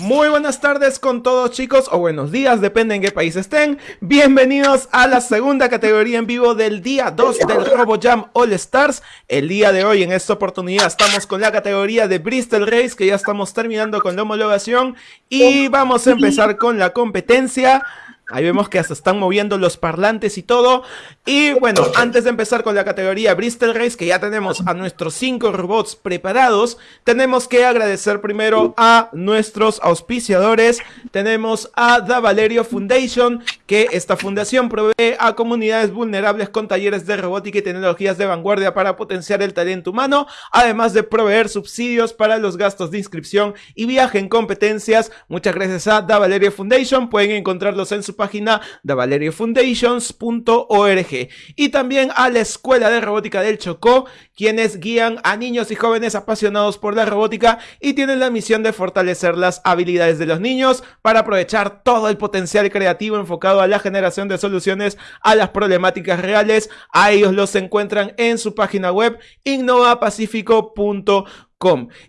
Muy buenas tardes con todos chicos, o buenos días, depende en qué país estén. Bienvenidos a la segunda categoría en vivo del día 2 del RoboJam All Stars. El día de hoy, en esta oportunidad, estamos con la categoría de Bristol Race, que ya estamos terminando con la homologación. Y vamos a empezar con la competencia. Ahí vemos que se están moviendo los parlantes y todo. Y bueno, antes de empezar con la categoría Bristol Race, que ya tenemos a nuestros cinco robots preparados, tenemos que agradecer primero a nuestros auspiciadores. Tenemos a Da Valerio Foundation, que esta fundación provee a comunidades vulnerables con talleres de robótica y tecnologías de vanguardia para potenciar el talento humano, además de proveer subsidios para los gastos de inscripción y viaje en competencias. Muchas gracias a Da Valerio Foundation. Pueden encontrarlos en su página de valeriofoundations.org y también a la Escuela de Robótica del Chocó, quienes guían a niños y jóvenes apasionados por la robótica y tienen la misión de fortalecer las habilidades de los niños para aprovechar todo el potencial creativo enfocado a la generación de soluciones a las problemáticas reales. A ellos los encuentran en su página web innovapacifico.com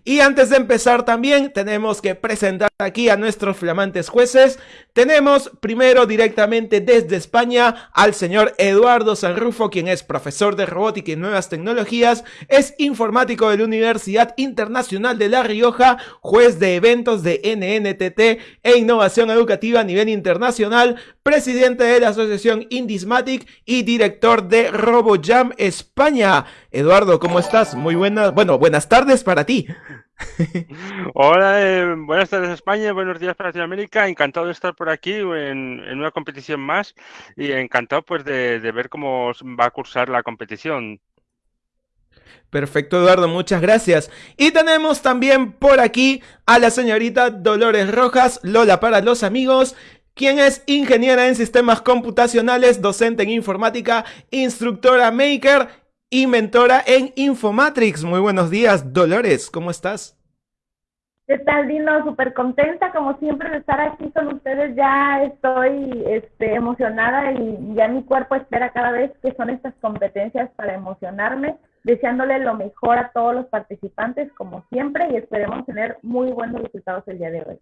y antes de empezar también tenemos que presentar aquí a nuestros flamantes jueces. Tenemos primero directamente desde España al señor Eduardo Sanrufo, quien es profesor de robótica y nuevas tecnologías, es informático de la Universidad Internacional de La Rioja, juez de eventos de NNTT e innovación educativa a nivel internacional, presidente de la asociación Indismatic y director de RoboJam España. Eduardo, ¿cómo estás? Muy buenas, bueno, buenas tardes para ti. Hola, eh, buenas tardes España, buenos días para Latinoamérica. Encantado de estar por aquí en, una competición más y encantado pues de, de ver cómo va a cursar la competición. Perfecto, Eduardo, muchas gracias. Y tenemos también por aquí a la señorita Dolores Rojas, Lola para los amigos, quien es ingeniera en sistemas computacionales, docente en informática, instructora maker y mentora en Infomatrix. Muy buenos días, Dolores, ¿cómo estás? ¿Qué tal, Dino? Súper contenta, como siempre, de estar aquí con ustedes. Ya estoy este, emocionada y ya mi cuerpo espera cada vez que son estas competencias para emocionarme deseándole lo mejor a todos los participantes, como siempre, y esperemos tener muy buenos resultados el día de hoy.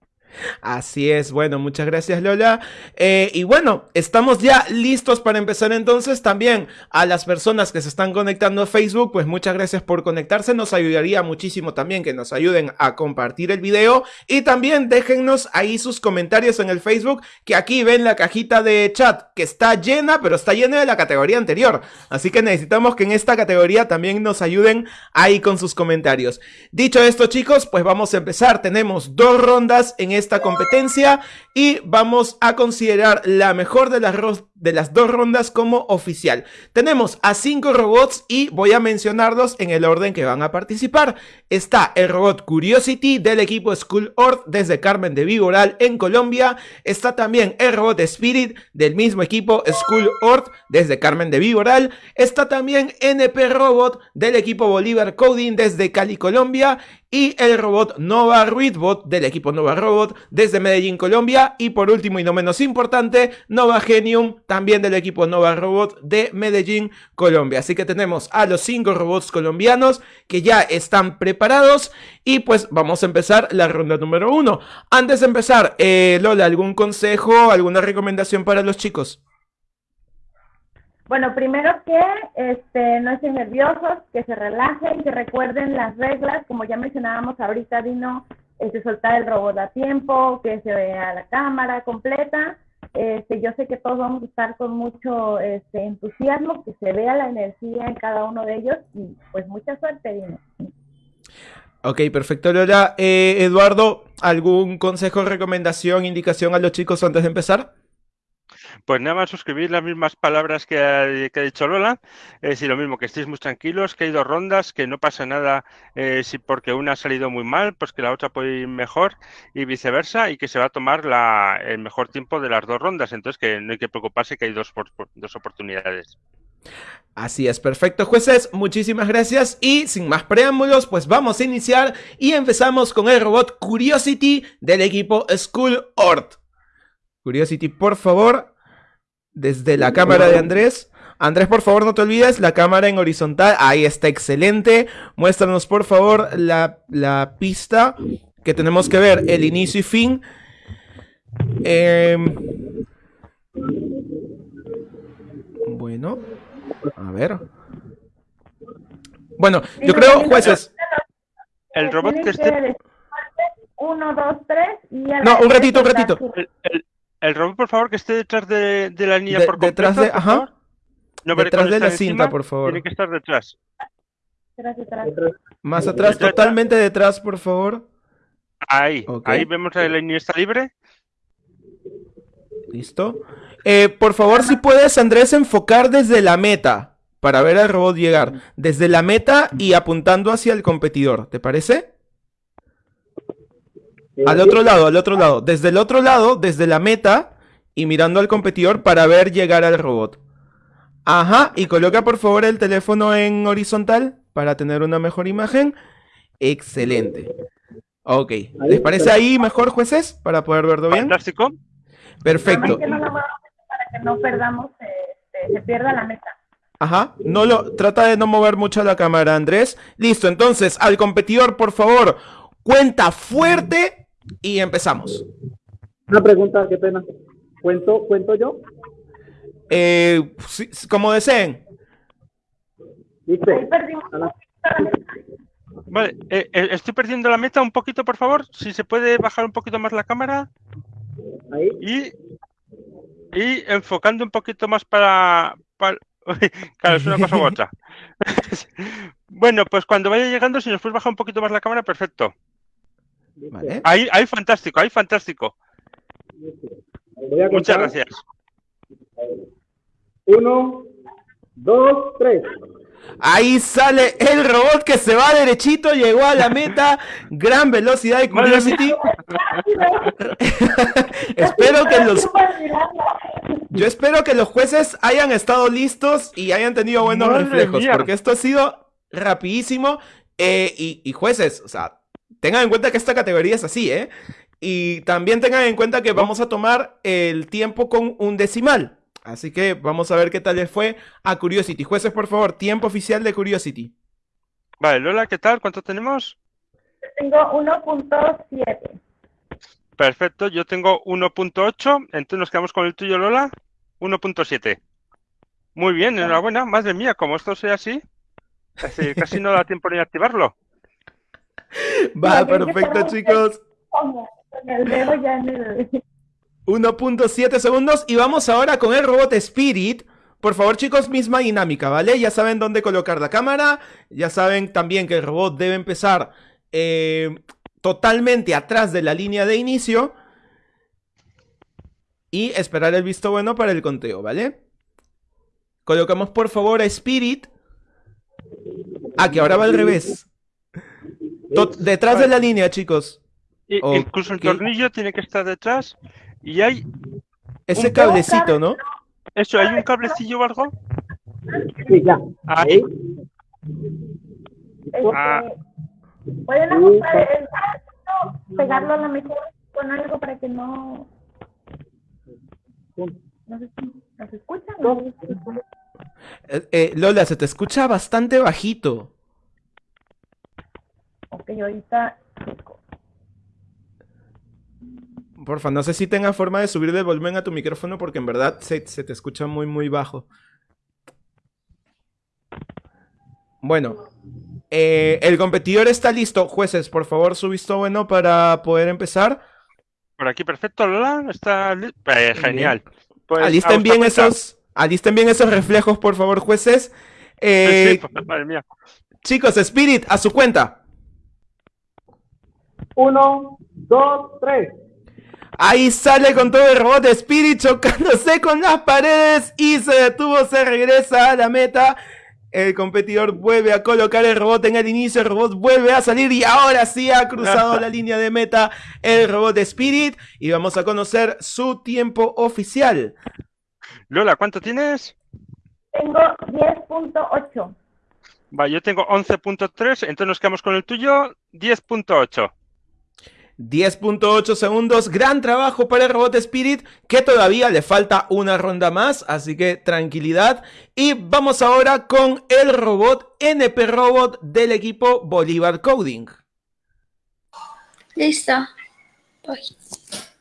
Así es, bueno, muchas gracias Lola. Eh, y bueno, estamos ya listos para empezar entonces también a las personas que se están conectando a Facebook, pues muchas gracias por conectarse, nos ayudaría muchísimo también que nos ayuden a compartir el video. Y también déjennos ahí sus comentarios en el Facebook, que aquí ven la cajita de chat que está llena, pero está llena de la categoría anterior, así que necesitamos que en esta categoría también nos ayuden ahí con sus comentarios. Dicho esto chicos, pues vamos a empezar, tenemos dos rondas en esta competencia y vamos a considerar la mejor de las, de las dos rondas como oficial. Tenemos a cinco robots y voy a mencionarlos en el orden que van a participar. Está el robot Curiosity del equipo School Earth desde Carmen de Vigoral en Colombia. Está también el robot Spirit del mismo equipo School Earth desde Carmen de Vigoral. Está también NP Robot del equipo Bolívar Coding desde Cali, Colombia. Y el robot Nova Readbot del equipo Nova Robot desde Medellín, Colombia. Y por último y no menos importante, Nova Genium también del equipo Nova Robot de Medellín, Colombia. Así que tenemos a los cinco robots colombianos que ya están preparados. Y pues vamos a empezar la ronda número uno. Antes de empezar, eh, Lola, ¿algún consejo, alguna recomendación para los chicos? Bueno, primero que este, no estén nerviosos, que se relajen, que recuerden las reglas, como ya mencionábamos ahorita, vino este, soltar el robot a tiempo, que se vea la cámara completa. Este, yo sé que todos vamos a estar con mucho este, entusiasmo, que se vea la energía en cada uno de ellos y pues mucha suerte, Dino. Ok, perfecto, Lola. Eh, Eduardo, ¿algún consejo, recomendación, indicación a los chicos antes de empezar? Pues nada más suscribir las mismas palabras que ha, dicho Lola, es decir, lo mismo, que estéis muy tranquilos, que hay dos rondas, que no pasa nada eh, si porque una ha salido muy mal, pues que la otra puede ir mejor y viceversa, y que se va a tomar el mejor tiempo de las dos rondas, entonces que no hay que preocuparse que hay dos, dos oportunidades. Así es, perfecto jueces, muchísimas gracias y sin más preámbulos pues vamos a iniciar y empezamos con el robot Curiosity del equipo School Ort. Curiosity, por favor, desde la cámara de Andrés. Andrés, por favor, no te olvides, la cámara en horizontal, ahí está excelente. Muéstranos, por favor, la, pista. que tenemos que ver el inicio y fin. Em, bueno, a ver. Bueno, yo creo, jueces. El robot que esté... Uno, dos, tres y... la No, un ratito, un ratito. azul. El, el- el robot, por favor, que esté detrás de, de la línea De- por completo, detrás de, por ajá, favor. No detrás de la cinta, por favor. Tiene que estar detrás. Detrás, detrás. Más atrás, Detrás. totalmente detrás, por favor. Ahí, ahí vemos la línea está libre. Listo. Eh, por favor, si puedes, Andrés, enfocar desde la meta para ver al robot llegar. Desde la meta y apuntando hacia el competidor. ¿Te parece? Al otro lado, al otro lado. Desde el otro lado, desde la meta y mirando al competidor para ver llegar al robot. Ajá, y coloca por favor el teléfono en horizontal para tener una mejor imagen. Excelente. Ok, ¿les parece ahí mejor, jueces? Para poder verlo bien. Fantástico. Perfecto. Para que no perdamos, este, se pierda la meta. Ajá, no lo, trata de no mover mucho la cámara, Andrés. Listo, entonces, al competidor, por favor, cuenta fuerte y empezamos. Una pregunta, qué pena. ¿Cuento, cuento yo? Eh, como deseen. Vale, eh, eh, estoy perdiendo la meta un poquito, por favor. Si se puede bajar un poquito más la cámara ahí, y, y enfocando un poquito más para, para- Claro, es una cosa u otra. bueno, pues cuando vaya llegando, si nos puedes bajar un poquito más la cámara, perfecto. Vale. Ahí, ahí fantástico, ahí fantástico. voy a Muchas contar. gracias. Uno, dos, tres. Ahí sale el robot que se va derechito, llegó a la meta, gran velocidad y Madre curiosity. espero que los, yo espero que los jueces hayan estado listos y hayan tenido buenos Madre reflejos, mía. porque esto ha sido rapidísimo. eh, y, y jueces, o sea, tengan en cuenta que esta categoría es así, ¿eh? Y también tengan en cuenta que vamos a tomar el tiempo con un decimal. Así que vamos a ver qué tal les fue a Curiosity. Jueces, por favor, tiempo oficial de Curiosity. Vale, Lola, ¿qué tal? ¿Cuánto tenemos? Tengo 1.7. Perfecto, yo tengo 1.8, entonces nos quedamos con el tuyo, Lola. 1.7. Muy bien, enhorabuena. Madre mía, como esto sea así, casi, casi no da tiempo ni a activarlo. Va, perfecto, chicos. Con el dedo ya en el... 1.7 segundos y vamos ahora con el robot Spirit. Por favor, chicos, misma dinámica, ¿vale? Ya saben dónde colocar la cámara, ya saben también que el robot debe empezar eh, totalmente atrás de la línea de inicio y esperar el visto bueno para el conteo, ¿vale? Colocamos por favor a Spirit. Ah, que ahora va al revés. To- detrás de la línea, chicos. Y-. Incluso el tornillo tiene que estar detrás. Y hay, Ese Un cablecito, ¿no? eso, hay un cablecillo o algo. Sí, ya. Ahí. Ahí. Ah. Pueden ajustar el pegarlo a la mejor con algo para que no... No se, no se escucha. ¿no? Eh, eh, Lola, se te escucha bastante bajito. Ok, ahorita... Porfa, no sé si tenga forma de subir el volumen a tu micrófono porque en verdad se, se te escucha muy, muy bajo. Bueno, eh, el competidor está listo. Jueces, por favor, su visto bueno para poder empezar. Por aquí, perfecto, Lola. Está li- eh, genial. Pues, alisten bien esos, alisten bien esos reflejos, por favor, jueces. Eh, Sí, madre mía. Chicos, Spirit, a su cuenta. Uno, dos, tres. Ahí sale con todo el robot de Spirit chocándose con las paredes y se detuvo, se regresa a la meta. El competidor vuelve a colocar el robot en el inicio, el robot vuelve a salir y ahora sí ha cruzado la línea de meta el robot de Spirit y vamos a conocer su tiempo oficial. Lola, ¿cuánto tienes? Tengo 10.8. Va, yo tengo 11.3, entonces nos quedamos con el tuyo, 10.8. 10.8 segundos, gran trabajo para el robot Spirit, que todavía le falta una ronda más, así que tranquilidad. Y vamos ahora con el robot NP Robot del equipo Bolívar Coding. Listo. Voy.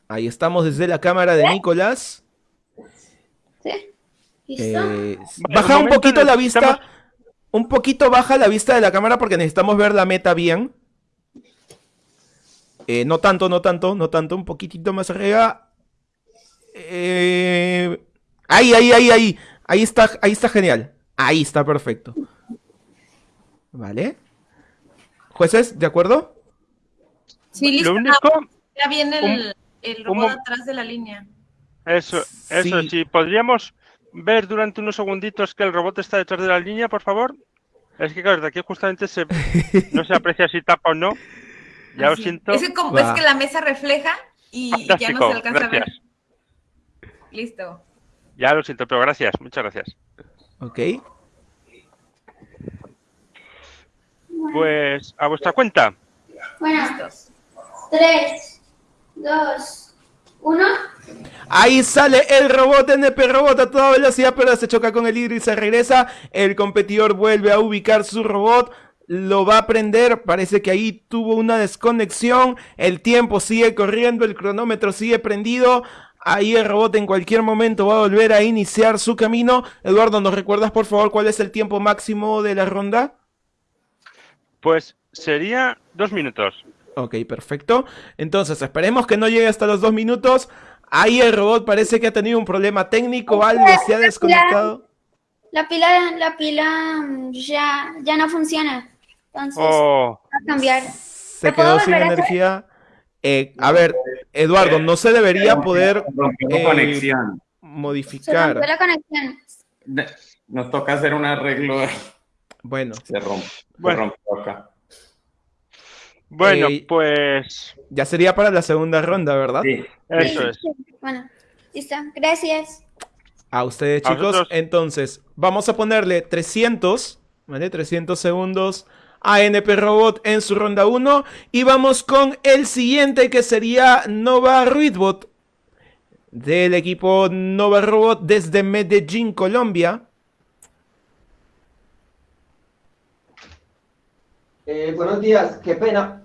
Ahí estamos desde la cámara de Nicolás. ¿Sí? ¿Listo? Eh, baja un poquito la vista. Un poquito baja la vista de la cámara porque necesitamos ver la meta bien. Eh, no tanto, no tanto, no tanto. Un poquitito más arriba. Eh, ahí, ahí, ahí, ahí. Ahí está, ahí está genial. Ahí está perfecto. Vale. Jueces, ¿de acuerdo? Sí, listo. Lo único, Ya viene el, robot atrás de la línea. eso, eso, Sí. sí, podríamos ver durante unos segunditos que el robot está detrás de la línea, por favor. Es que claro, de aquí justamente se, no se aprecia si tapa o no. Ya lo Así. siento. Es que, como- Va. es que la mesa refleja y ya no se alcanza a ver. Listo. Ya lo siento, pero gracias, muchas gracias. Ok. Pues a vuestra cuenta. Bueno, Listos. tres, dos, uno. Ahí sale el robot NP Robot a toda velocidad, pero se choca con el hidro y se regresa. El competidor vuelve a ubicar su robot. Lo va a prender. Parece que ahí tuvo una desconexión. El tiempo sigue corriendo. El cronómetro sigue prendido. Ahí el robot en cualquier momento va a volver a iniciar su camino. Eduardo, ¿nos recuerdas por favor cuál es el tiempo máximo de la ronda? Pues sería dos minutos. Ok, perfecto. Entonces, esperemos que no llegue hasta los dos minutos. Ahí el robot parece que ha tenido un problema técnico, algo se ha desconectado. La pila, la pila mm, ya, ya no funciona. Entonces, Oh, va a cambiar. Se ¿Lo puedo quedó sin energía. Eh, a ver, Eduardo, no se debería poder eh, conexión. Se rompió modificar. la conexión. Nos toca hacer un arreglo. Bueno, Se rompe. Bueno. Se rompió acá. bueno, Eh, pues ya sería para la segunda ronda, ¿verdad? Sí. eso es. Bueno, listo. Gracias. A ustedes, chicos. Entonces, vamos a ponerle 300, ¿vale? 300 segundos a NP Robot en su ronda 1. Y vamos con el siguiente que sería Nova Ruidbot. Del equipo Nova Robot desde Medellín, Colombia. Eh, buenos días, qué pena.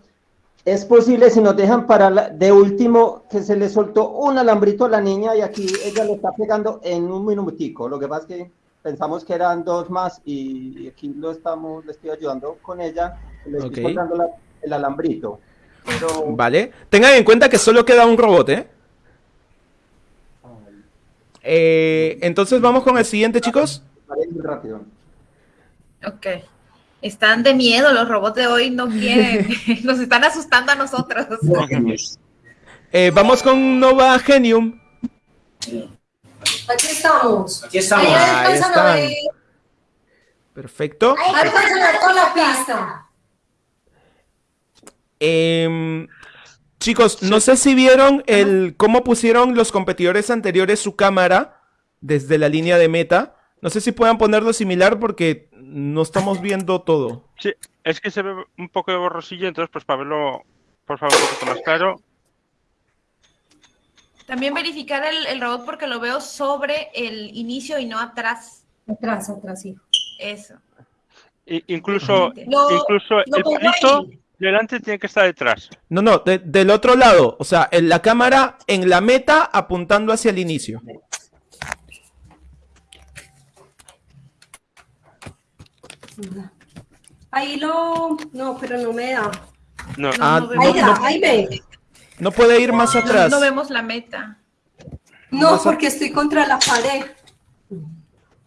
Es posible si nos dejan para la- de último que se le soltó un alambrito a la niña y aquí ella lo está pegando en un minutico. Lo que pasa es que pensamos que eran dos más y, aquí lo estamos, le estoy ayudando con ella, le estoy Ok. soltando la- el alambrito. Pero ¿Vale? Tengan en cuenta que solo queda un robot, ¿eh? Eh, entonces vamos con el siguiente, chicos. rápido. Ok. Están de miedo, los robots de hoy no quieren. Nos están asustando a nosotros. Eh, vamos con Nova Genium. Aquí estamos. Aquí estamos. Ahí Ahí están. Perfecto. Alcanzan a toda la pista. Em, chicos, no sé si vieron el cómo pusieron los competidores anteriores su cámara desde la línea de meta. No sé si puedan ponerlo similar porque no estamos viendo todo. Sí, es que se ve un poco de borrosillo, entonces pues para verlo, por favor, un poquito más claro. También verificar el, el robot porque lo veo sobre el inicio y no atrás. Atrás, atrás, sí. Eso. Incluso Lo- incluso lo el palito ahí. delante tiene que estar detrás. No, no, de- del otro lado. O sea, en la cámara en la meta apuntando hacia el inicio. Ahí lo. No, pero no me da. No, Ah, no, no, Ahí da, no- ahí ve. No puede ir más atrás. no vemos la meta. No, porque estoy contra la pared.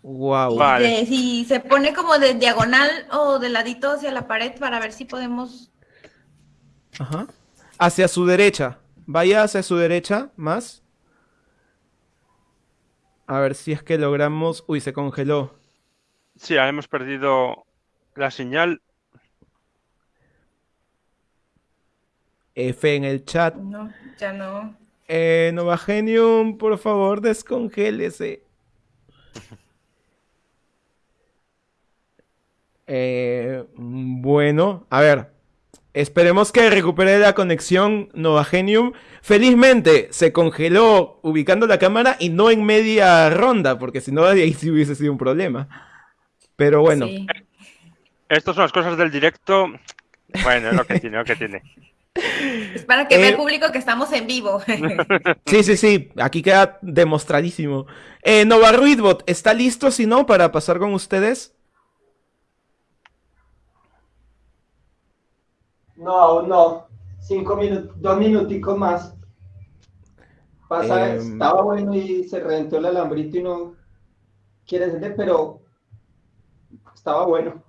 Wow. Vale. De- si se pone como de diagonal o de ladito hacia la pared para ver si podemos. Ajá. Hacia su derecha. Vaya hacia su derecha, más. A ver si es que logramos... Uy, se congeló. Sí, hemos perdido la señal. F en el chat. No, ya no. Eh, Nova Genium, por favor, descongélese. Eh, bueno, a ver. Esperemos que recupere la conexión Nova Genium. Felizmente se congeló ubicando la cámara y no en media ronda, porque si no, ahí sí hubiese sido un problema. Pero bueno, Sí. Estas son las cosas del directo. Bueno, es lo que tiene, lo que tiene. Es para que vea Eh, el público que estamos en vivo. Sí, sí, sí, aquí queda demostradísimo. Eh, Nova Ruidbot, ¿está listo si no para pasar con ustedes? No, no. Cinco minutos, dos minuticos más. Pasa, Em. estaba bueno y se reventó el alambrito y no quiere encender, pero estaba bueno.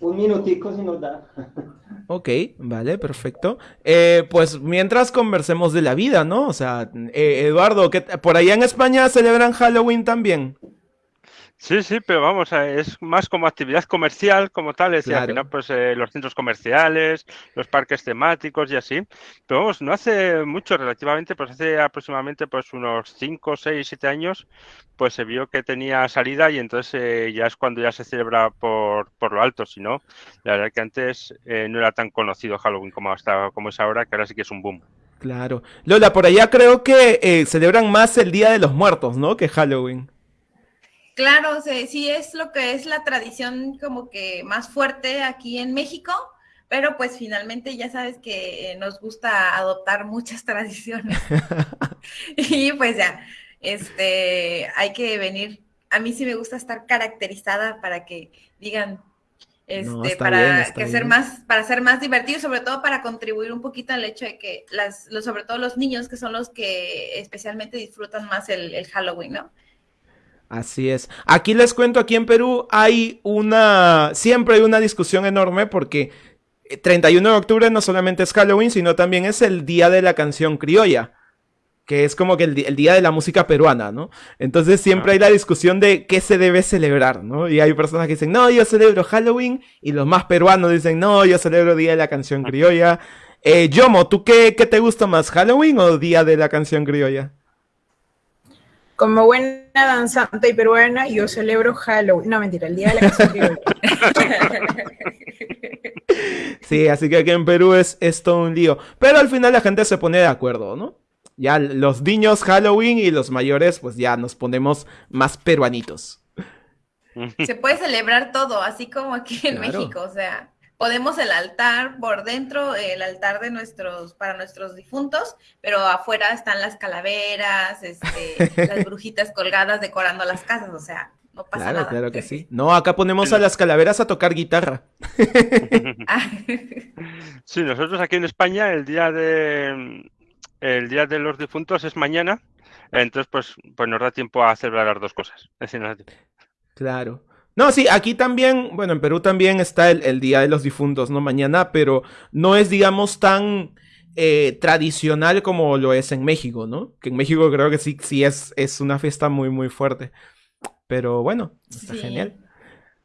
Un minutico si nos da. Ok, vale, perfecto. Eh, pues mientras conversemos de la vida, ¿no? O sea, eh, Eduardo, ¿qué t- ¿por allá en España celebran Halloween también? Sí, sí, pero vamos, eh, es más como actividad comercial como tal, es decir, al Claro. final pues eh, los centros comerciales, los parques temáticos y así, pero vamos, no hace mucho relativamente, pues hace aproximadamente pues unos 5, 6, 7 años, pues se vio que tenía salida y entonces eh, ya es cuando ya se celebra por, por lo alto, si no, la verdad que antes eh, no era tan conocido Halloween como hasta como es ahora, que ahora sí que es un boom. Claro. Lola, por allá creo que celebran más el Día de los Muertos, ¿no? Que Halloween. Claro, sí, sí es lo que es la tradición como que más fuerte aquí en México, pero pues finalmente ya sabes que nos gusta adoptar muchas tradiciones. y pues ya, este, hay que venir. A mí sí me gusta estar caracterizada para que digan, este, para bien, que ser más, para ser más divertido, sobre todo para contribuir un poquito al hecho de que las, los, sobre todo los niños que son los que especialmente disfrutan más el, el Halloween, ¿no? Así es. Aquí les cuento, aquí en Perú hay una, siempre hay una discusión enorme porque eh, 31 de octubre no solamente es Halloween, sino también es el Día de la Canción Criolla, que es como que el, Día de la Música Peruana, ¿no? Entonces siempre hay la discusión de qué se debe celebrar, ¿no? Y hay personas que dicen, no, yo celebro Halloween, y los más peruanos dicen, no, yo celebro Día de la Canción Criolla. Eh, Yomo, ¿tú qué, qué te gusta más, Halloween o Día de la Canción Criolla? Como buena danzante y peruana, yo celebro Halloween. No, mentira, el día de la canción. Sí, así que aquí en Perú es, es todo un lío. Pero al final la gente se pone de acuerdo, ¿no? Ya los niños Halloween y los mayores, pues ya nos ponemos más peruanitos. Se puede celebrar todo, así como aquí en Claro. México, o sea, podemos el altar por dentro, el altar de nuestros, para nuestros difuntos, pero afuera están las calaveras, este, las brujitas colgadas decorando las casas, o sea, no pasa Claro, nada. claro que sí. No, acá ponemos a las calaveras a tocar guitarra. Sí, nosotros aquí en España el día de el día de los difuntos es mañana, entonces pues pues nos da tiempo a celebrar las dos cosas. Es decir, nos da tiempo. Claro. No, sí, aquí también, bueno, en Perú también está el, el Día de los Difuntos, ¿no? Mañana, pero no es, digamos, tan eh, tradicional como lo es en México, ¿no? Que en México creo que sí, sí es, es una fiesta muy, muy fuerte. Pero bueno, está Sí. genial.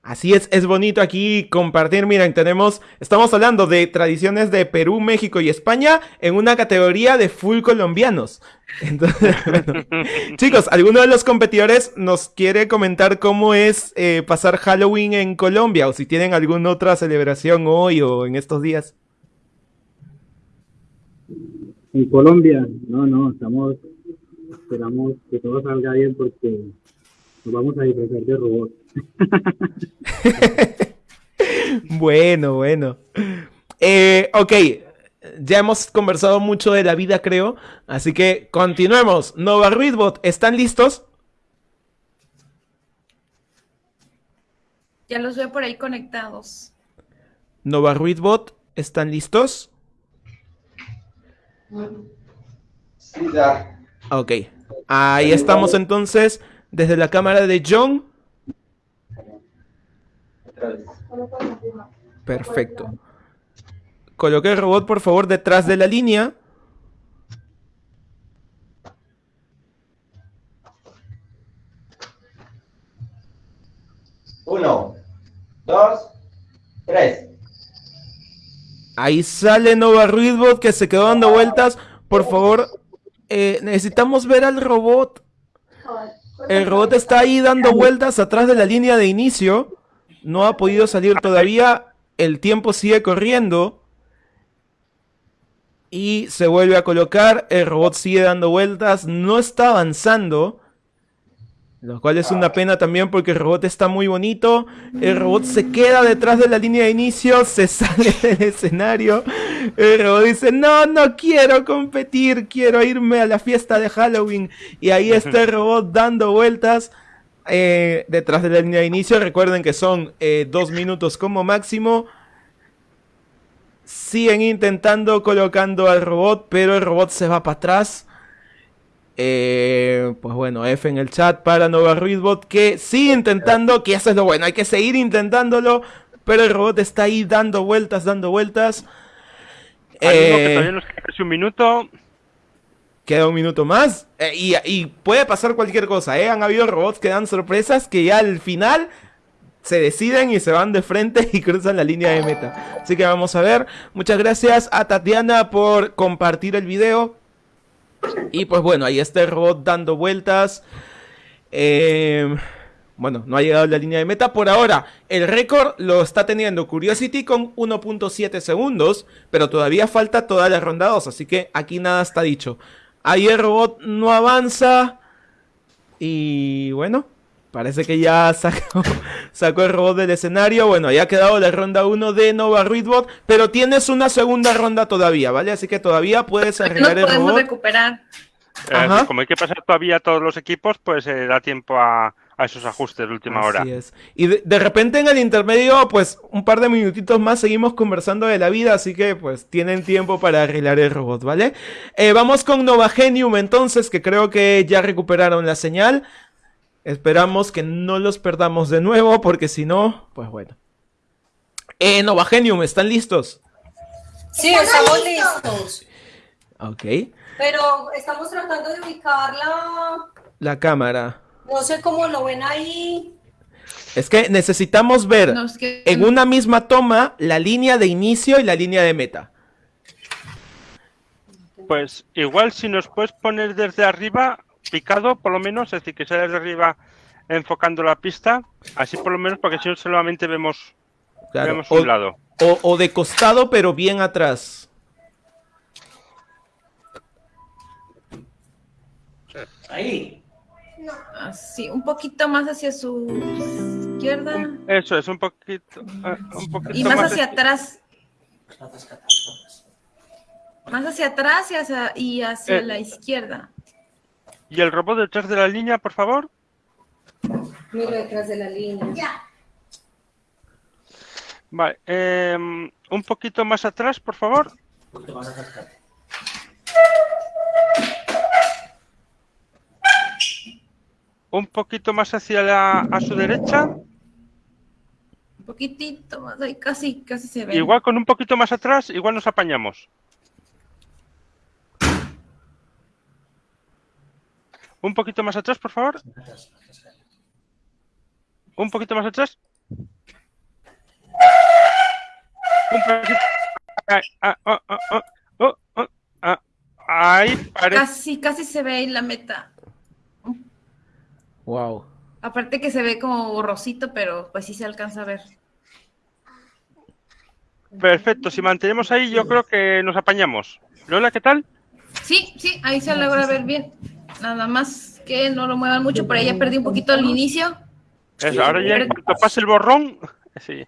Así es, es bonito aquí compartir. Miren, tenemos, estamos hablando de tradiciones de Perú, México y España en una categoría de full colombianos. Entonces, bueno. Chicos, ¿alguno de los competidores nos quiere comentar cómo es eh, pasar Halloween en Colombia? O si tienen alguna otra celebración hoy o en estos días. En Colombia, no, no, estamos, esperamos que todo salga bien porque nos vamos a disfrazar de robots. Bueno, bueno. Eh, ok, ya hemos conversado mucho de la vida, creo. Así que continuemos. Nova Ruidbot, ¿están listos? Ya los veo por ahí conectados. Nova Ruidbot, ¿están listos? Sí, ya. Ok. Ahí estamos entonces desde la cámara de John. Perfecto. Coloque el robot, por favor, detrás de la línea. Uno, dos, tres. Ahí sale Nova Ruidbot que se quedó dando vueltas. Por favor, eh, necesitamos ver al robot. El robot está ahí dando vueltas atrás de la línea de inicio. No ha podido salir todavía. El tiempo sigue corriendo. Y se vuelve a colocar. El robot sigue dando vueltas. No está avanzando. Lo cual es una pena también porque el robot está muy bonito. El robot se queda detrás de la línea de inicio, se sale del escenario. El robot dice, no, no quiero competir, quiero irme a la fiesta de Halloween. Y ahí está el robot dando vueltas eh, detrás de la línea de inicio. Recuerden que son eh, dos minutos como máximo. Siguen intentando colocando al robot, pero el robot se va para atrás. Eh, pues bueno, F en el chat para Nova Ruizbot que sigue intentando, que eso es lo bueno, hay que seguir intentándolo, pero el robot está ahí dando vueltas, dando vueltas. Mismo que Eh, todavía nos queda casi un minuto. Queda un minuto más. eh, y, puede pasar cualquier cosa, ¿eh? Han habido robots que dan sorpresas que ya al final se deciden y se van de frente y cruzan la línea de meta. Así que vamos a ver. Muchas gracias a Tatiana por compartir el video. Y pues bueno, ahí está el robot dando vueltas. Eh, bueno, no ha llegado a la línea de meta. Por ahora, el récord lo está teniendo Curiosity con 1.7 segundos. Pero todavía falta toda la ronda 2. Así que aquí nada está dicho. Ahí el robot no avanza. Y bueno, parece que ya sacó, sacó el robot del escenario. Bueno, ya ha quedado la ronda 1 de Nova Ruidbot. Pero tienes una segunda ronda todavía, ¿vale? Así que todavía puedes arreglar el podemos robot. recuperar. Eh, Ajá. como hay que pasar todavía todos los equipos, pues eh, da tiempo a, a esos ajustes de última hora. Así es. Y de, de repente en el intermedio, pues un par de minutitos más seguimos conversando de la vida, así que pues tienen tiempo para arreglar el robot, ¿vale? Eh, vamos con Novagenium entonces, que creo que ya recuperaron la señal. Esperamos que no los perdamos de nuevo, porque si no, pues bueno. Eh, Novagenium, ¿están listos? Sí, estamos listos. Ok. Pero estamos tratando de ubicar la... La cámara. No sé cómo lo ven ahí. Es que necesitamos ver Nos quedan- en una misma toma la línea de inicio y la línea de meta. Pues igual si nos puedes poner desde arriba, picado por lo menos, es decir, que sea desde arriba enfocando la pista, así por lo menos, porque si no solamente vemos, Claro, vemos o- un lado. O, o de costado, pero bien atrás. Ahí. Así, un poquito más hacia su izquierda Eso es, un poquito, un poquito y más más hacia atrás. Más hacia atrás y hacia, y hacia Eh. la izquierda. ¿Y el robot detrás de la línea, por favor? Miro detrás de la línea. Vale, em, un poquito más atrás, por favor. Un poquito más hacia la, a su derecha. Un poquitito más, ahí casi, casi se ve. Igual con un poquito más atrás, igual nos apañamos. Un poquito más atrás, por favor. Un poquito más atrás. Un poquito. Ah, ah, ah. Ahí parece. Casi, casi se ve ahí la meta. Wow. Aparte que se ve como borrosito, pero pues sí se alcanza a ver. Perfecto. Si mantenemos ahí, yo creo que nos apañamos. Lola, ¿qué tal? Sí, sí, ahí se logra ver bien. Nada más que no lo muevan mucho, por ahí ya perdí un poquito el inicio. Eso, ahora ya pase el borrón. Sí.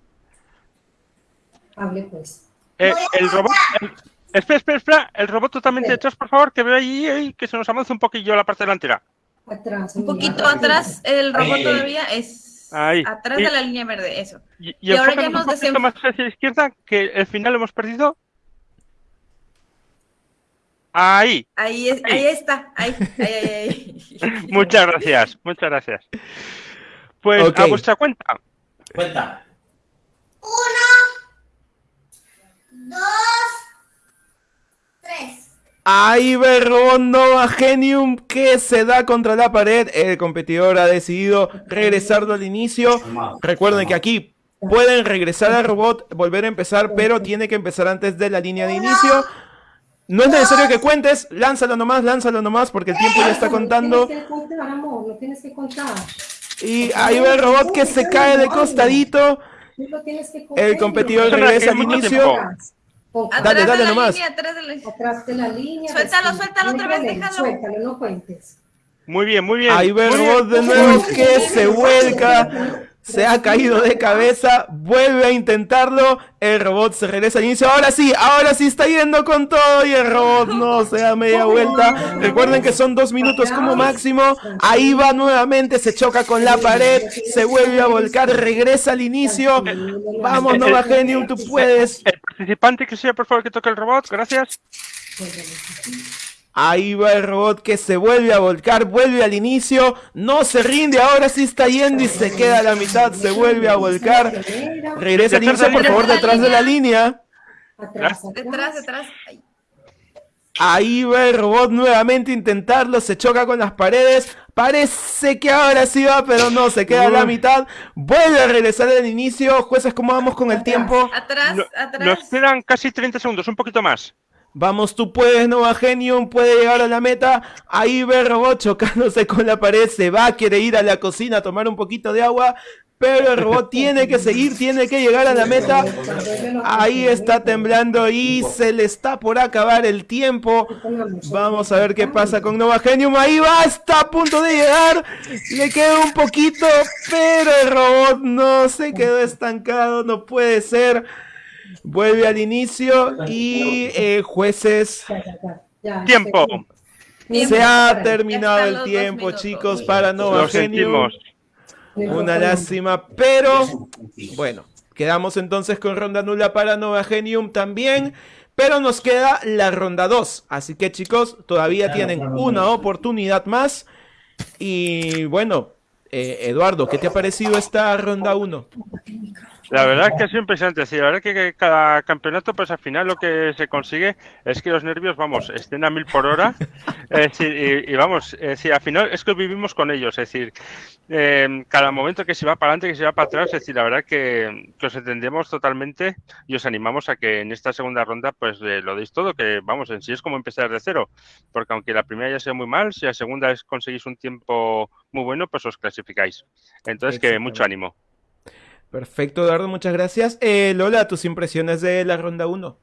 Hable pues. Eh, el robot. el- espera, espera, espera. El robot totalmente detrás, por favor, que veo ahí, ahí, que se nos avanza un poquillo la parte delantera. Atrás. Un poquito atrás, el robot Ahí. todavía es Ahí. atrás Y- de la línea verde, eso. Y, y, Y ahora ya poquito desem- más hacia la izquierda, que el final lo hemos perdido. Ahí. Ahí, es, ahí está, ahí, ahí, ahí, ahí. Muchas gracias, muchas gracias. Pues a vuestra cuenta. Cuenta. Ahí va el robot Nova Genium que se da contra la pared. El competidor ha decidido regresarlo al inicio. Recuerden que aquí pueden regresar al robot, volver a empezar, pero tiene que empezar antes de la línea de inicio. No es necesario que cuentes, lánzalo nomás, lánzalo nomás, porque el tiempo ya está contando. No tienes que contar. Y ahí va el robot que se cae de costadito. El competidor regresa al inicio. Atrás Dale, dale de la nomás. línea, atrás de la Atrás de la línea. Suéltalo, suéltalo otra vez, déjalo. Suéltalo, no cuentes. Muy bien, muy bien. Ahí ve el muy robot de nuevo que se vuelca. Se ha caído de cabeza, vuelve a intentarlo, el robot se regresa al inicio, ahora sí, ahora sí está yendo con todo y el robot no se da media vuelta. Recuerden que son dos minutos como máximo, ahí va nuevamente, se choca con la pared, se vuelve a volcar, regresa al inicio. Vamos Nova Genium, tú puedes. El participante que sea, por favor, que toque el robot, gracias. Ahí va el robot que se vuelve a volcar, vuelve al inicio, no se rinde, ahora sí está yendo y se queda a la mitad, se vuelve a volcar. Regresa al inicio, por favor, detrás de la línea. Detrás, detrás. Ay. Ahí va el robot nuevamente a intentarlo, se choca con las paredes. Parece que ahora sí va, pero no, se queda a la mitad. Vuelve a regresar al inicio. Jueces, ¿cómo vamos con el tiempo? Atrás, atrás. Nos quedan casi 30 segundos, un poquito más. Vamos, tú puedes, Nova Genium, puede llegar a la meta. Ahí ve robot chocándose con la pared, se va, quiere ir a la cocina a tomar un poquito de agua. Pero el robot tiene que seguir, tiene que llegar a la meta. Ahí está temblando y se le está por acabar el tiempo. Vamos a ver qué pasa con Nova Genium. Ahí va, está a punto de llegar. Le queda un poquito, pero el robot no se quedó estancado, no puede ser. Vuelve al inicio y eh, jueces. Tiempo. Se ha terminado el tiempo, chicos, para Nova sentimos. Una lástima, pero bueno, quedamos entonces con ronda nula para Nova Genium también. Pero nos queda la ronda 2. Así que chicos, todavía tienen una oportunidad más. Y bueno, eh, Eduardo, ¿qué te ha parecido esta ronda 1? La verdad que ha sido impresionante. Sí, la verdad que que cada campeonato, pues al final lo que se consigue es que los nervios, vamos, estén a mil por hora. Es decir, y, y vamos, es decir, al final es que vivimos con ellos. Es decir, eh, cada momento que se va para adelante, que se va para atrás, es decir, la verdad que, que os entendemos totalmente y os animamos a que en esta segunda ronda, pues eh, lo deis todo, que vamos, en sí es como empezar de cero. Porque aunque la primera ya sea muy mal, si la segunda es conseguís un tiempo muy bueno, pues os clasificáis. Entonces, que mucho ánimo. Perfecto, Eduardo, muchas gracias. Eh, Lola, tus impresiones de la ronda 1.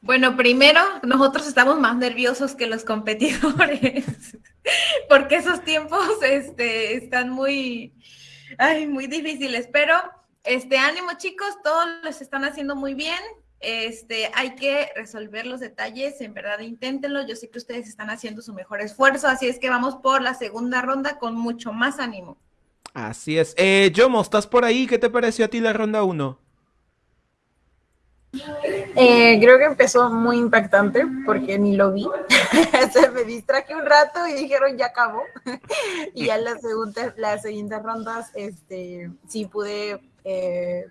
Bueno, primero, nosotros estamos más nerviosos que los competidores, porque esos tiempos este, están muy, ay, muy difíciles, pero este, ánimo chicos, todos los están haciendo muy bien, este, hay que resolver los detalles, en verdad inténtenlo, yo sé que ustedes están haciendo su mejor esfuerzo, así es que vamos por la segunda ronda con mucho más ánimo. Así es. Eh, Yomo, ¿estás por ahí? ¿Qué te pareció a ti la ronda 1? Eh, creo que empezó muy impactante porque ni lo vi. Se me distraje un rato y dijeron ya acabó. y ya las segundas, las siguientes rondas, este, sí pude, eh,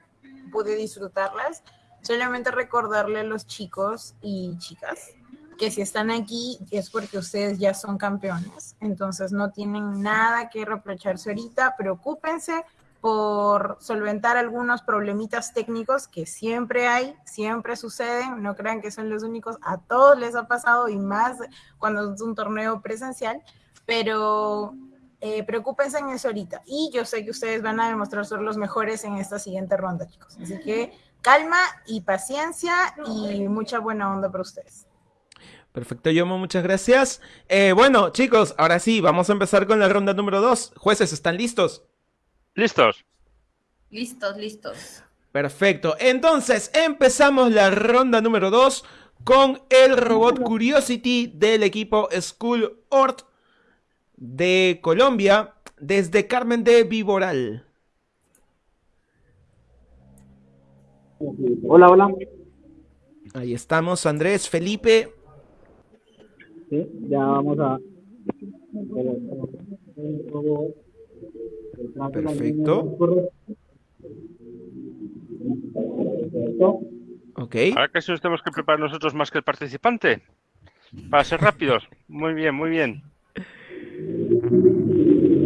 pude disfrutarlas. Solamente recordarle a los chicos y chicas que si están aquí es porque ustedes ya son campeones. Entonces no tienen nada que reprocharse ahorita. Preocúpense por solventar algunos problemitas técnicos que siempre hay, siempre suceden, no crean que son los únicos, a todos les ha pasado y más cuando es un torneo presencial, pero eh, preocúpense en eso ahorita. Y yo sé que ustedes van a demostrar ser los mejores en esta siguiente ronda, chicos. Así que calma y paciencia y mucha buena onda para ustedes. Perfecto, Yomo, muchas gracias. Eh, bueno, chicos, ahora sí, vamos a empezar con la ronda número 2. Jueces, ¿están listos? ¿Listos? Listos, listos. Perfecto. Entonces, empezamos la ronda número 2 con el robot Curiosity del equipo School Ort de Colombia, desde Carmen de Viboral. Hola, hola. Ahí estamos, Andrés, Felipe. Sí, ya vamos a. Perfecto. Ok. Ahora que si nos tenemos que preparar nosotros más que el participante. Para ser rápidos. Muy bien, muy bien.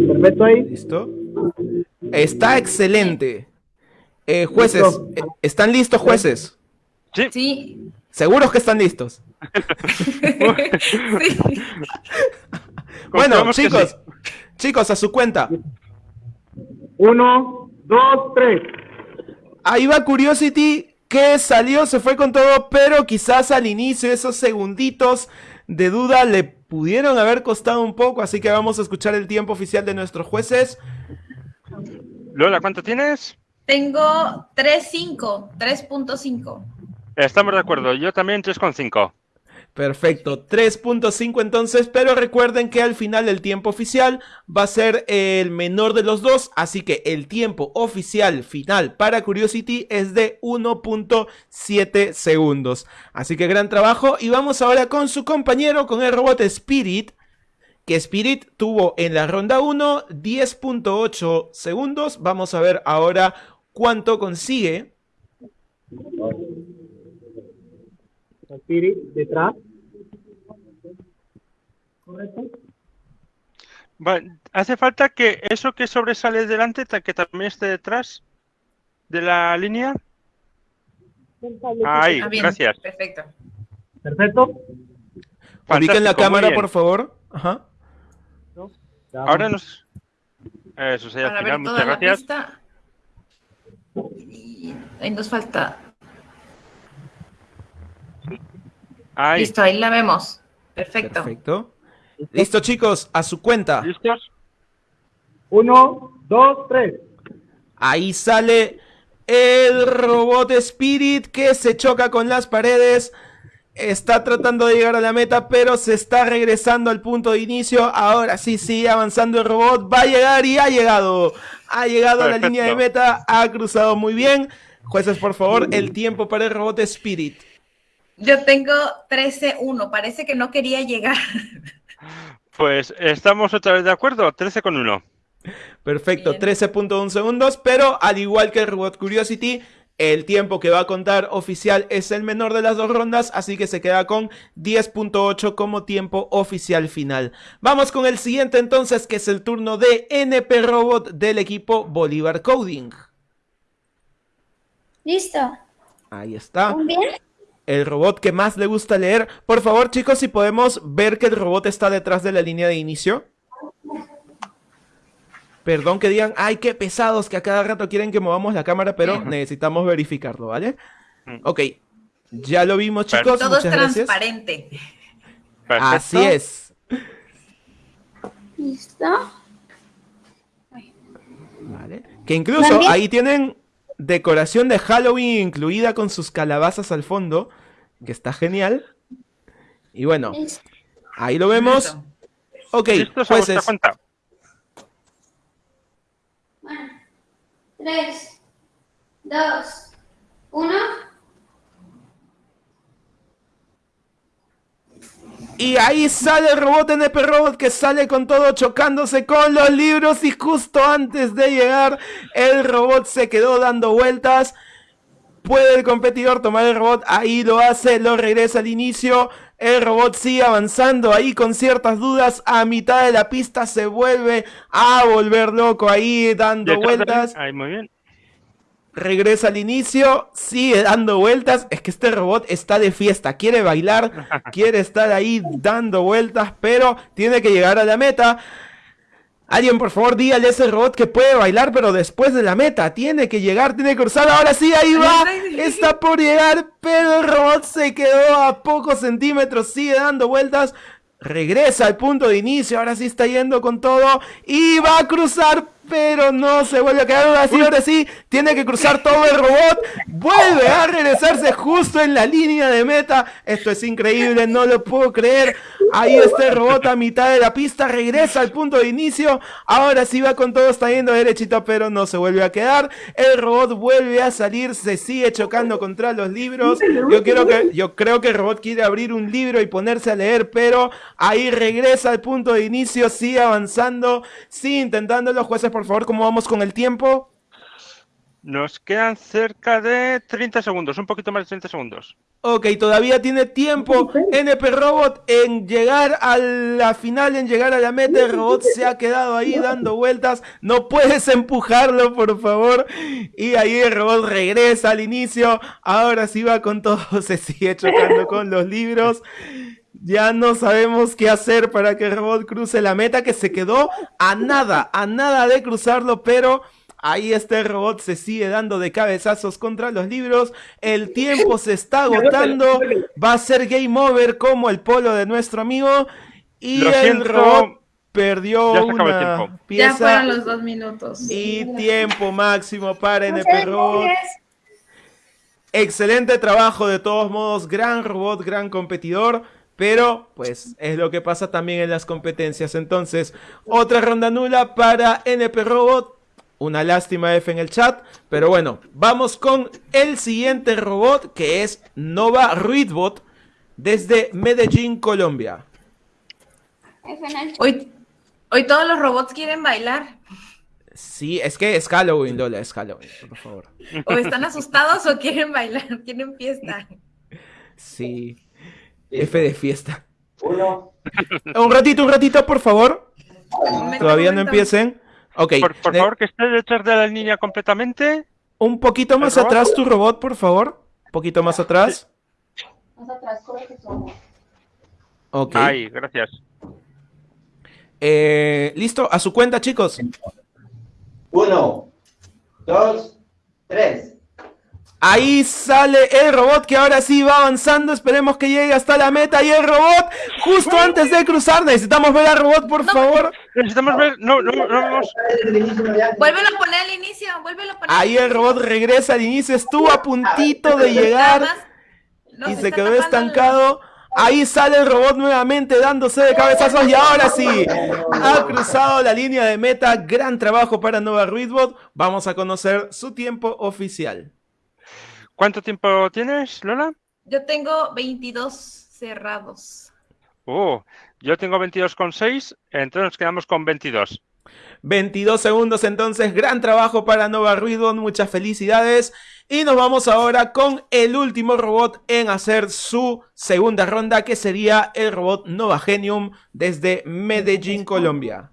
Perfecto ahí. ¿Listo? Está excelente. Eh, jueces, eh, ¿están listos, jueces? Sí. Sí. ¿Seguros que están listos? Sí. Bueno, chicos, chicos, a su cuenta. Uno, dos, tres. Ahí va Curiosity, que salió, se fue con todo, pero quizás al inicio, esos segunditos, de duda le pudieron haber costado un poco, así que vamos a escuchar el tiempo oficial de nuestros jueces. Lola, ¿cuánto tienes? Tengo 3.5, 3.5. Estamos de acuerdo, yo también 3,5. Perfecto, 3.5 entonces, pero recuerden que al final el tiempo oficial va a ser el menor de los dos, así que el tiempo oficial final para Curiosity es de 1.7 segundos. Así que gran trabajo y vamos ahora con su compañero, con el robot Spirit, que Spirit tuvo en la ronda 1 10.8 segundos. Vamos a ver ahora cuánto consigue. Spirit detrás. ¿Correcto? Hace falta que eso que sobresale delante, que también esté detrás de la línea. Ahí, Ah, bien, gracias. Perfecto. Perfecto. Ubiquen la cámara, por favor. Ajá. Ahora nos... Eso sería al Para final, ver toda muchas la gracias. pista. Y ahí nos falta. Ahí, Listo, ahí la vemos. Perfecto. Perfecto. Listo, chicos, a su cuenta. ¿listos? Uno, dos, tres. Ahí sale el robot Spirit que se choca con las paredes. Está tratando de llegar a la meta, pero se está regresando al punto de inicio. Ahora sí, sigue avanzando el robot. Va a llegar y ha llegado. Ha llegado a la línea de meta. Ha cruzado muy bien. Jueces, por favor, el tiempo para el robot Spirit. Yo tengo 13.1. Parece que no quería llegar. Pues estamos otra vez de acuerdo, 13 con 1. Perfecto, Bien. 13.1 segundos, pero al igual que el Robot Curiosity, el tiempo que va a contar oficial es el menor de las dos rondas, así que se queda con 10.8 como tiempo oficial final. Vamos con el siguiente entonces, que es el turno de NP Robot del equipo Bolívar Coding. Listo. Ahí está. Muy bien. El robot que más le gusta leer. Por favor, chicos, si podemos ver que el robot está detrás de la línea de inicio. Perdón que digan, ay, qué pesados, que a cada rato quieren que movamos la cámara, pero necesitamos verificarlo, ¿vale? Ok, ya lo vimos, chicos. Todo es transparente. Perfecto. Así es. Listo. Vale. Que incluso También- ahí tienen decoración de Halloween incluida con sus calabazas al fondo, que está genial. Y bueno, ahí lo vemos. Ok, ¿Listos a vuestra jueces. cuenta? Bueno. Tres, dos, uno. Y ahí sale el robot NP Robot que sale con todo chocándose con los libros y justo antes de llegar el robot se quedó dando vueltas. Puede el competidor tomar el robot, ahí lo hace, lo regresa al inicio. El robot sigue avanzando ahí con ciertas dudas. A mitad de la pista se vuelve a volver loco ahí dando vueltas Ahí, muy bien. Regresa al inicio, sigue dando vueltas. Es que este robot está de fiesta, quiere bailar, quiere estar ahí dando vueltas, pero tiene que llegar a la meta. Alguien, por favor, dígale a ese robot que puede bailar, pero después de la meta. Tiene que llegar, tiene que cruzar. Ahora sí, ahí va. Está por llegar, pero el robot se quedó a pocos centímetros. Sigue dando vueltas. Regresa al punto de inicio. Ahora sí está yendo con todo. Y va a cruzar, pero no se vuelve a quedar. Ahora sí, ahora sí. Tiene que cruzar todo el robot. Vuelve a regresarse justo en la línea de meta. Esto es increíble, no lo puedo creer. Ahí está el robot a mitad de la pista. Regresa al punto de inicio. Ahora sí va con todo, está yendo derechito, pero no se vuelve a quedar. El robot vuelve a salir, se sigue chocando contra los libros. Yo, quiero que, yo creo que el robot quiere abrir un libro y ponerse a leer, pero ahí regresa al punto de inicio, sigue avanzando, sigue intentando. Los jueces, por favor, ¿cómo vamos con el tiempo? Nos quedan cerca de 30 segundos, un poquito más de 30 segundos. Ok, todavía tiene tiempo NP Robot en llegar a la final, en llegar a la meta. El robot se ha quedado ahí dando vueltas. No puedes empujarlo, por favor. Y ahí el robot regresa al inicio. Ahora sí va con todo. Se sigue chocando con los libros. Ya no sabemos qué hacer para que el robot cruce la meta, que se quedó a nada, a nada de cruzarlo, pero Ahí este robot se sigue dando de cabezazos contra los libros. El tiempo se está agotando. Va a ser game over como el polo de nuestro amigo. Y Lo el siento, robot perdió ya el una tiempo. Ya pieza. fueron los dos minutos. Y tiempo máximo para NP Robot. Excelente trabajo de todos modos, gran robot, gran competidor, pero pues es lo que pasa también en las competencias. Entonces, otra ronda nula para NP Robot. Una lástima F en el chat, pero bueno, vamos con el siguiente robot que es Nova Ruidbot desde Medellín, Colombia. Hoy, hoy todos los robots quieren bailar. Sí, es que es Halloween, Lola, es Halloween, por favor. O están asustados o quieren bailar, quieren fiesta. Sí. F de fiesta. Un ratito, un ratito, por favor. Todavía no empiecen. Ok. Por, favor, que esté detrás de la línea completamente. Un poquito más atrás tu robot, por favor. Un poquito más atrás. Ok. Ahí, gracias. Eh, Listo, a su cuenta, chicos. Uno, dos, tres. Ahí sale el robot que ahora sí va avanzando. Esperemos que llegue hasta la meta. Y el robot, justo antes de cruzar, necesitamos ver al robot, por favor. Necesitamos ver. No, no, no vemos. Vuélvelo a poner al inicio, vuélvelo a poner. Ahí el robot regresa al inicio. Estuvo a puntito de llegar. y se quedó estancado. Ahí sale el robot nuevamente dándose de cabezazos y ahora sí ha cruzado la línea de meta. Gran trabajo para Nova Ruidbot. Vamos a conocer su tiempo oficial. ¿Cuánto tiempo tienes, Lola? Yo tengo 22 cerrados. Oh, yo tengo 22,6, entonces nos quedamos con 22. 22 segundos entonces, gran trabajo para Nova Ruidbot, muchas felicidades. Y nos vamos ahora con el último robot en hacer su segunda ronda, que sería el robot Nova Genium desde Medellín, Colombia.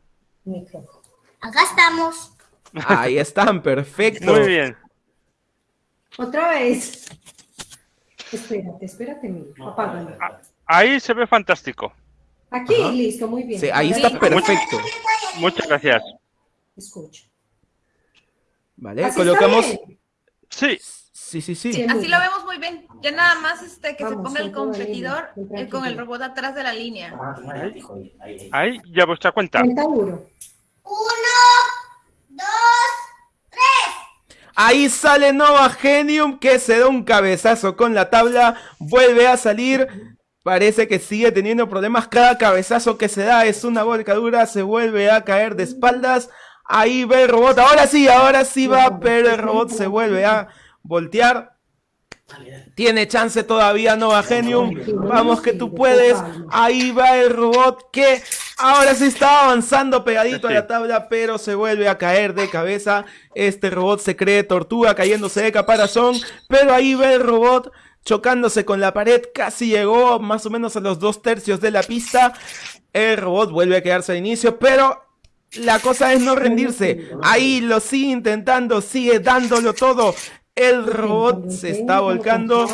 Acá estamos. Ahí están, perfecto. Muy bien. Otra vez. Espérate, espérate, mi. Apágalo. Ahí se ve fantástico. Aquí, Ajá. listo, muy bien. Sí, ahí está perfecto. Muchas gracias. Escucha. Vale, ¿Así colocamos. Sí. Sí, sí, sí. Sí, Así lo vemos muy bien. Ya nada más este que se ponga el competidor eh, con el robot atrás de la línea. Ahí, ya vuestra cuenta. Cuenta duro. Ahí sale Nova Genium que se da un cabezazo con la tabla. Vuelve a salir. Parece que sigue teniendo problemas. Cada cabezazo que se da es una volcadura. Se vuelve a caer de espaldas. Ahí ve el robot. Ahora sí, ahora sí va. Pero el robot se vuelve a voltear. Tiene chance todavía Nova Genium. Vamos que tú puedes. Ahí va el robot que ahora sí está avanzando pegadito a la tabla, pero se vuelve a caer de cabeza. Este robot se cree tortuga cayéndose de caparazón, pero ahí va el robot chocándose con la pared. Casi llegó más o menos a los dos tercios de la pista. El robot vuelve a quedarse al inicio, pero la cosa es no rendirse. Ahí lo sigue intentando, sigue dándolo todo. El robot se está volcando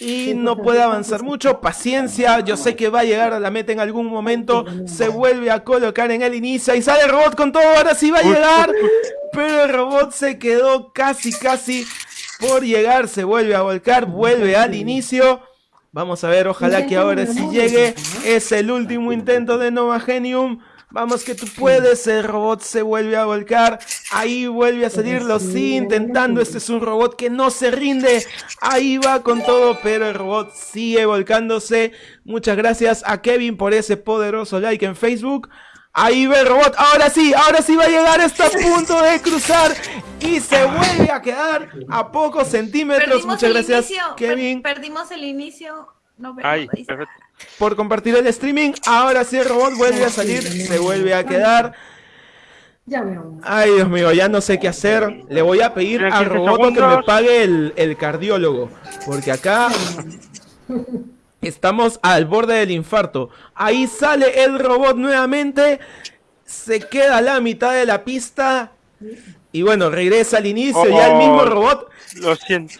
y no puede avanzar mucho. Paciencia, yo sé que va a llegar a la meta en algún momento. Se vuelve a colocar en el inicio y sale el robot con todo. Ahora sí va a llegar, pero el robot se quedó casi, casi por llegar. Se vuelve a volcar, vuelve al inicio. Vamos a ver, ojalá que ahora sí llegue. Es el último intento de Nova Genium. Vamos que tú puedes, el robot se vuelve a volcar, ahí vuelve a salir, lo sigue intentando, este es un robot que no se rinde, ahí va con todo, pero el robot sigue volcándose. Muchas gracias a Kevin por ese poderoso like en Facebook. Ahí va el robot, ahora sí, ahora sí va a llegar, está a punto de cruzar y se vuelve a quedar a pocos centímetros. Perdimos Muchas gracias, inicio, per- Kevin perdimos el inicio. No está. perfecto. Por compartir el streaming. Ahora sí el robot vuelve a salir, se vuelve a quedar. Ya me vamos. Ay, Dios mío, ya no sé qué hacer. Le voy a pedir al 15 robot que me pague el, el cardiólogo. Porque acá estamos al borde del infarto. Ahí sale el robot nuevamente. Se queda a la mitad de la pista. Y bueno, regresa al inicio. Ya el mismo Oh, robot. Lo siento.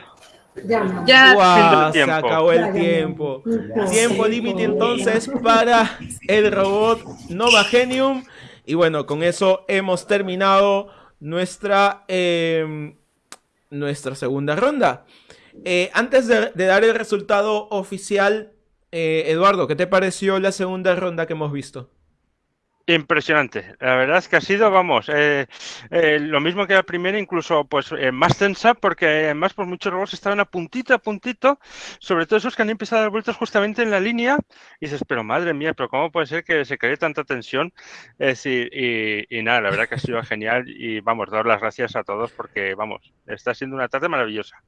Ya. Ya, se acabó el ya, tiempo. ya. Tiempo límite entonces para el robot Nova Genium. Y bueno, con eso hemos terminado nuestra, eh, nuestra segunda ronda. Eh, antes de, de dar el resultado oficial, eh, Eduardo, ¿qué te pareció la segunda ronda que hemos visto? Impresionante. La verdad es que ha sido, vamos, eh, eh, lo mismo que la primera, incluso pues eh, más tensa, porque además pues muchos robots estaban a puntito, a puntito, sobre todo esos que han empezado a dar vueltas justamente en la línea, y dices, pero madre mía, pero ¿cómo puede ser que se cree tanta tensión? Decir, y, y nada, la verdad que ha sido genial, y vamos, dar las gracias a todos, porque vamos, está siendo una tarde maravillosa.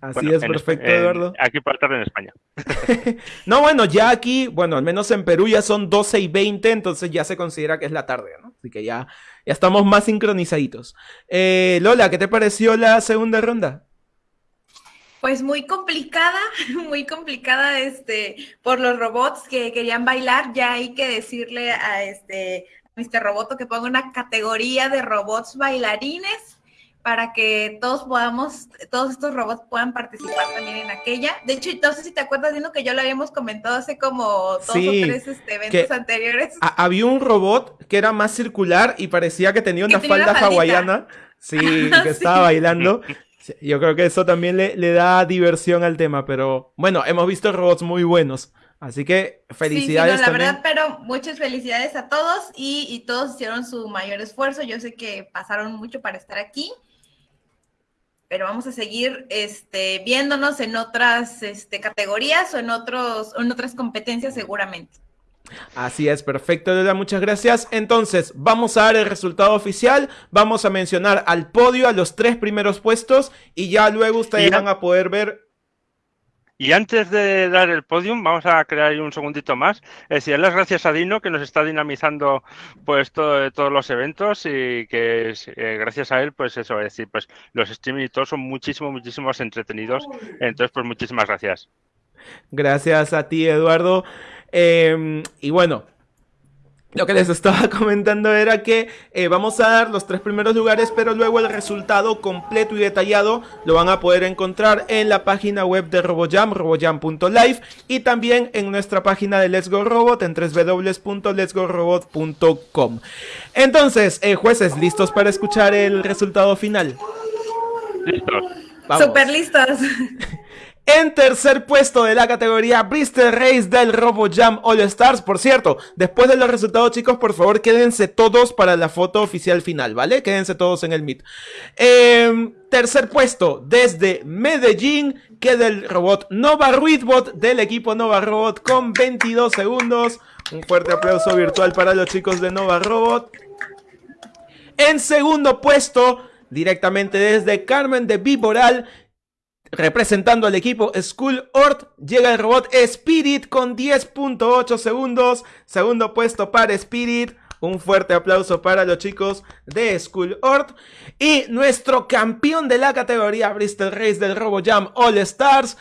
Así Bueno, es, perfecto, en- Eduardo. aquí para tarde en España. No, bueno, ya aquí, bueno, al menos en Perú ya son 12 y 20, entonces ya se considera que es la tarde, ¿no? Así que ya, ya estamos más sincronizaditos. Eh, Lola, ¿qué te pareció la segunda ronda? Pues muy complicada, muy complicada este por los robots que querían bailar. Ya hay que decirle a este a Mr. Roboto que ponga una categoría de robots bailarines para que todos podamos, todos estos robots puedan participar también en aquella. De hecho, no sé si te acuerdas, Dino, que yo lo habíamos comentado hace como dos Sí, o tres este, eventos que- anteriores. Ha- había un robot que era más circular y parecía que tenía una tenía una falda hawaiana. Sí, que estaba bailando. Sí, Yo creo que eso también le, le da diversión al tema, pero bueno, hemos visto robots muy buenos. Así que Sí, sí, felicidades no, la también. verdad, pero muchas felicidades a todos y, y todos hicieron su mayor esfuerzo. Yo sé que pasaron mucho para estar aquí, pero vamos a seguir este, viéndonos en otras este, categorías o en, otros, o en otras competencias seguramente. Así es, perfecto, Lola, muchas gracias. Entonces, vamos a dar el resultado oficial, vamos a mencionar al podio a los tres primeros puestos y ya luego ustedes ya- van a poder ver Y antes de dar el podium, vamos a crear un segundito más. Es decir, las gracias a Dino, que nos está dinamizando pues todo- todos los eventos y que eh, gracias a él, pues eso, es decir, pues los streaming y todo son muchísimo, muchísimo más entretenidos. Entonces, pues muchísimas gracias. Gracias a ti, Eduardo. Eh, y bueno, lo que les estaba comentando era que eh, vamos a dar los tres primeros lugares, pero luego el resultado completo y detallado lo van a poder encontrar en la página web de RoboJam, robojam.live, y también en nuestra página de Let's Go Robot en www.letsgorobot.com. Entonces, eh, jueces, ¿listos para escuchar el resultado final? Listos. Vamos. Súper listos. En tercer puesto de la categoría Bristol Race del RoboJam All Stars. Por cierto, después de los resultados, chicos, por favor, quédense todos para la foto oficial final, ¿vale? Quédense todos en el Meet. Em, tercer puesto, desde Medellín, queda el robot Nova Ruidbot del equipo Nova Robot con 22 segundos. Un fuerte aplauso virtual para los chicos de Nova Robot. En segundo puesto, directamente desde Carmen de Viboral, representando al equipo Skull Ort, llega el robot Spirit con 10.8 segundos. Segundo puesto para Spirit. Un fuerte aplauso para los chicos de Skull Ort. Y nuestro campeón de la categoría Bristol Race del RoboJam All Stars.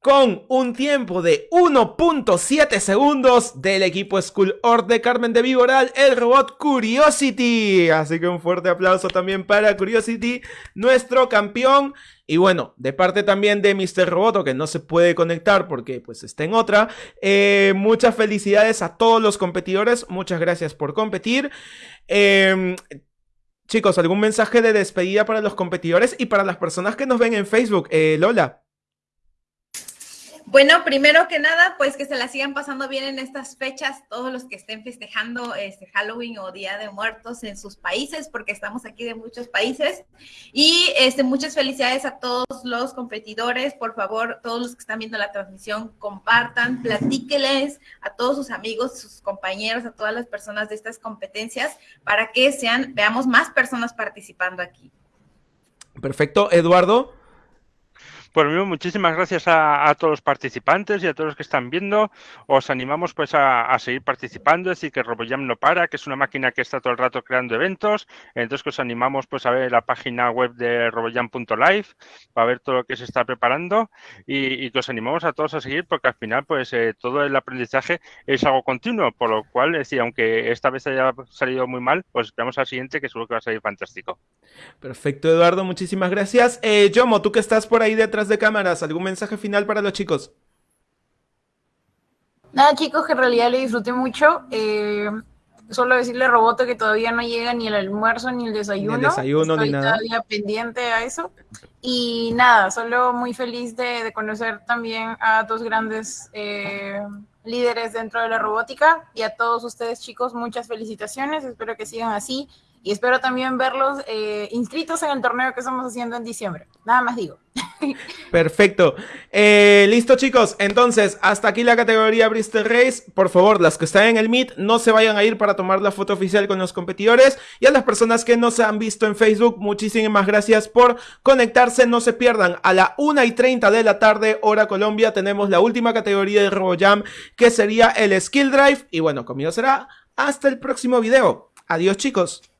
Con un tiempo de 1.7 segundos del equipo Skull Ort de Carmen de Viboral, el robot Curiosity. Así que un fuerte aplauso también para Curiosity, nuestro campeón. Y bueno, de parte también de Mr. Roboto, que no se puede conectar porque pues está en otra. eh, muchas felicidades a todos los competidores. Muchas gracias por competir. Em, chicos, ¿algún mensaje de despedida para los competidores y para las personas que nos ven en Facebook? Eh, Lola. Bueno, primero que nada, pues que se la sigan pasando bien en estas fechas, todos los que estén festejando este Halloween o Día de Muertos en sus países, porque estamos aquí de muchos países. Y este, muchas felicidades a todos los competidores. Por favor, todos los que están viendo la transmisión, compartan, platíqueles a todos sus amigos, sus compañeros, a todas las personas de estas competencias, para que sean, veamos más personas participando aquí. Perfecto, Eduardo. Lo mismo, muchísimas gracias a, todos los participantes y a todos los que están viendo. Os animamos pues a, seguir participando, es decir, que RoboJam no para, que es una máquina que está todo el rato creando eventos. Entonces que os animamos pues a ver la página web de robojam.live para ver todo lo que se está preparando y, y que os animamos a todos a seguir porque al final pues eh, todo el aprendizaje es algo continuo, por lo cual, es decir, aunque esta vez haya salido muy mal, pues esperamos al siguiente que seguro que va a salir fantástico. Perfecto, Eduardo, muchísimas gracias. Eh, Yomo, tú que estás por ahí detrás de cámaras, ¿algún mensaje final para los chicos? Nada, chicos, que en realidad lo disfruté mucho. eh, Solo decirle a Roboto que todavía no llega ni el almuerzo ni el desayuno. Ni el desayuno, Estoy ni nada. todavía pendiente a eso. Y nada, solo muy feliz de, de conocer también a dos grandes eh, líderes dentro de la robótica y a todos ustedes chicos, muchas felicitaciones. Espero que sigan así y espero también verlos eh, inscritos en el torneo que estamos haciendo en diciembre. Nada más digo. Perfecto. Eh, Listo, chicos. Entonces, hasta aquí la categoría Bristol Race. Por favor, las que están en el Meet, no se vayan a ir para tomar la foto oficial con los competidores. Y a las personas que no se han visto en Facebook, muchísimas gracias por conectarse. No se pierdan. A la 1 y 30 de la tarde, hora Colombia, tenemos la última categoría de RoboJam, que sería el Skill Drive. Y bueno, conmigo será hasta el próximo video. Adiós, chicos.